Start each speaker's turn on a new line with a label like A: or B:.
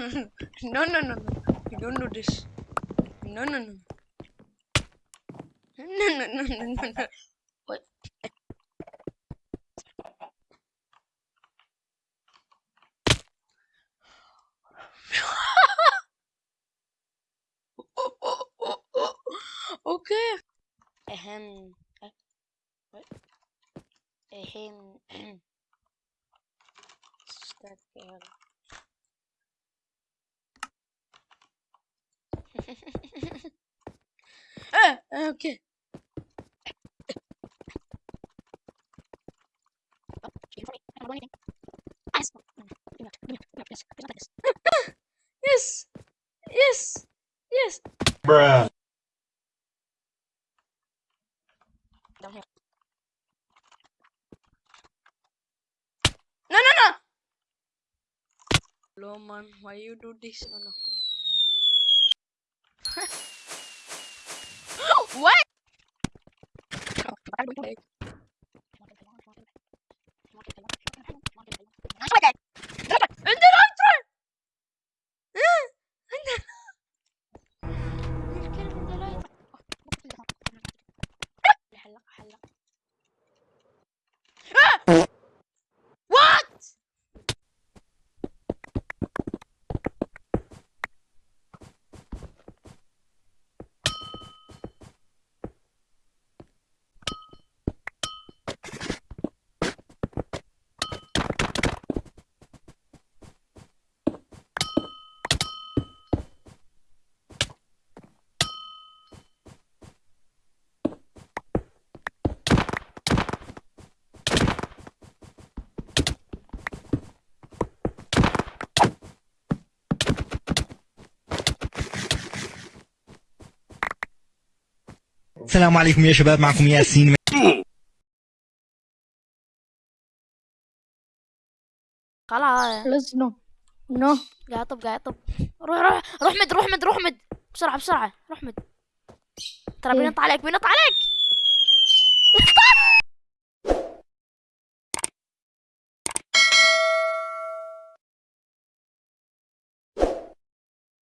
A: no, no, no, no. You don't do this. No, no, no. No, no, no, no, no, no. What? okay. Ahem. What? Ahem. Start again. Ah, okay. Yes. Yes. Yes.
B: Bruh.
A: Down here. No, no, no. Hello, man. Why you do this? No, no. What?
C: السلام عليكم يا شباب معكم ياسين.
A: خلاص.
D: no. No.
A: قاعد طب قاعد طب روح روح. روح مد روح مد روح مد. بسرعة بسرعة. روح مد. ترى
D: إيه؟
A: بينط عليك بينط عليك.